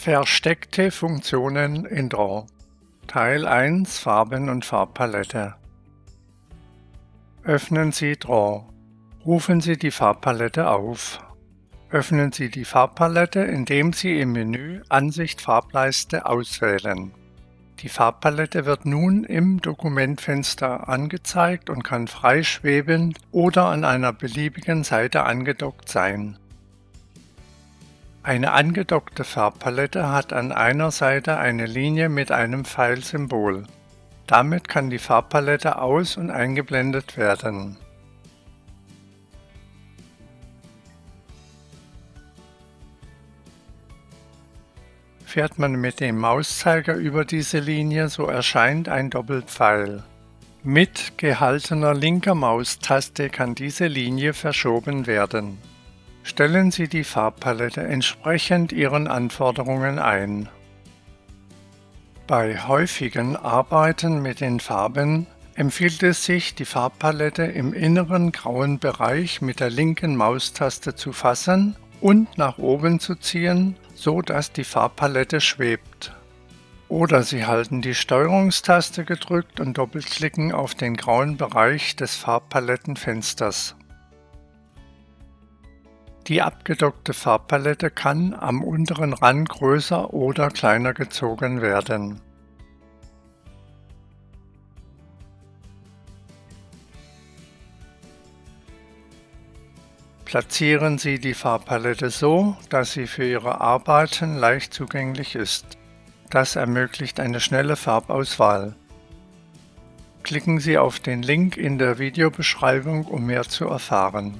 Versteckte Funktionen in Draw Teil 1 Farben und Farbpalette Öffnen Sie Draw. Rufen Sie die Farbpalette auf. Öffnen Sie die Farbpalette, indem Sie im Menü Ansicht Farbleiste auswählen. Die Farbpalette wird nun im Dokumentfenster angezeigt und kann freischwebend oder an einer beliebigen Seite angedockt sein. Eine angedockte Farbpalette hat an einer Seite eine Linie mit einem Pfeilsymbol. Damit kann die Farbpalette aus- und eingeblendet werden. Fährt man mit dem Mauszeiger über diese Linie, so erscheint ein Doppelpfeil. Mit gehaltener linker Maustaste kann diese Linie verschoben werden. Stellen Sie die Farbpalette entsprechend Ihren Anforderungen ein. Bei häufigen Arbeiten mit den Farben empfiehlt es sich, die Farbpalette im inneren grauen Bereich mit der linken Maustaste zu fassen und nach oben zu ziehen, so dass die Farbpalette schwebt. Oder Sie halten die Steuerungstaste gedrückt und doppelklicken auf den grauen Bereich des Farbpalettenfensters. Die abgedockte Farbpalette kann am unteren Rand größer oder kleiner gezogen werden. Platzieren Sie die Farbpalette so, dass sie für Ihre Arbeiten leicht zugänglich ist. Das ermöglicht eine schnelle Farbauswahl. Klicken Sie auf den Link in der Videobeschreibung, um mehr zu erfahren.